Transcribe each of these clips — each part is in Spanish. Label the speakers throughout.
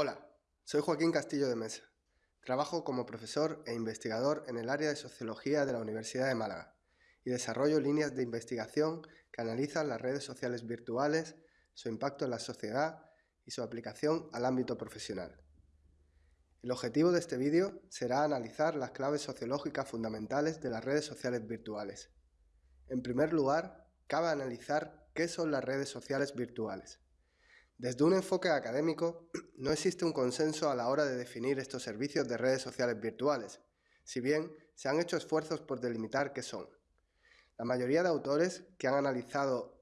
Speaker 1: Hola, soy Joaquín Castillo de Mesa. Trabajo como profesor e investigador en el área de Sociología de la Universidad de Málaga y desarrollo líneas de investigación que analizan las redes sociales virtuales, su impacto en la sociedad y su aplicación al ámbito profesional. El objetivo de este vídeo será analizar las claves sociológicas fundamentales de las redes sociales virtuales. En primer lugar, cabe analizar qué son las redes sociales virtuales. Desde un enfoque académico, no existe un consenso a la hora de definir estos servicios de redes sociales virtuales, si bien se han hecho esfuerzos por delimitar qué son. La mayoría de autores que han analizado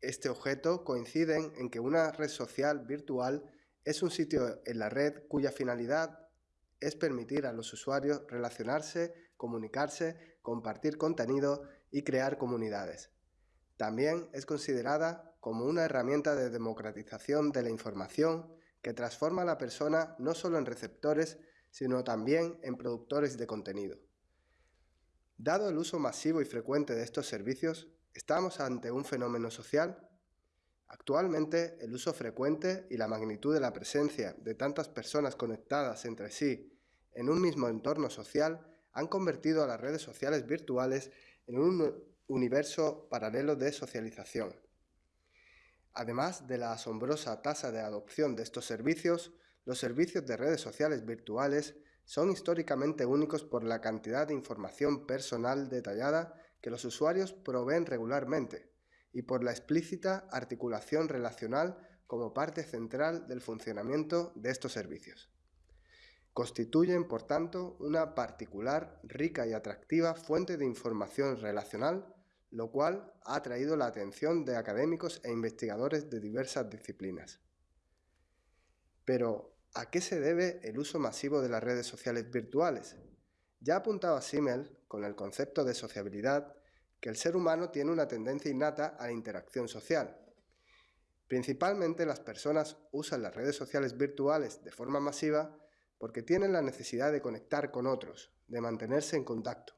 Speaker 1: este objeto coinciden en que una red social virtual es un sitio en la red cuya finalidad es permitir a los usuarios relacionarse, comunicarse, compartir contenido y crear comunidades. También es considerada como una herramienta de democratización de la información que transforma a la persona no solo en receptores, sino también en productores de contenido. Dado el uso masivo y frecuente de estos servicios, ¿estamos ante un fenómeno social? Actualmente, el uso frecuente y la magnitud de la presencia de tantas personas conectadas entre sí en un mismo entorno social han convertido a las redes sociales virtuales en un universo paralelo de socialización. Además de la asombrosa tasa de adopción de estos servicios, los servicios de redes sociales virtuales son históricamente únicos por la cantidad de información personal detallada que los usuarios proveen regularmente y por la explícita articulación relacional como parte central del funcionamiento de estos servicios. Constituyen, por tanto, una particular, rica y atractiva fuente de información relacional lo cual ha atraído la atención de académicos e investigadores de diversas disciplinas. Pero, ¿a qué se debe el uso masivo de las redes sociales virtuales? Ya ha apuntado a Simmel, con el concepto de sociabilidad, que el ser humano tiene una tendencia innata a la interacción social. Principalmente las personas usan las redes sociales virtuales de forma masiva porque tienen la necesidad de conectar con otros, de mantenerse en contacto.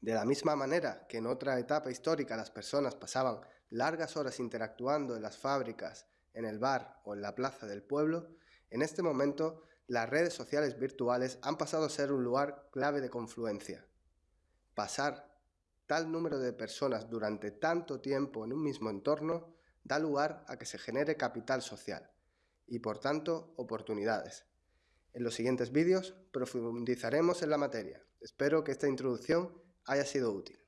Speaker 1: De la misma manera que en otra etapa histórica las personas pasaban largas horas interactuando en las fábricas, en el bar o en la plaza del pueblo, en este momento las redes sociales virtuales han pasado a ser un lugar clave de confluencia. Pasar tal número de personas durante tanto tiempo en un mismo entorno da lugar a que se genere capital social y por tanto oportunidades. En los siguientes vídeos profundizaremos en la materia. Espero que esta introducción haya sido útil.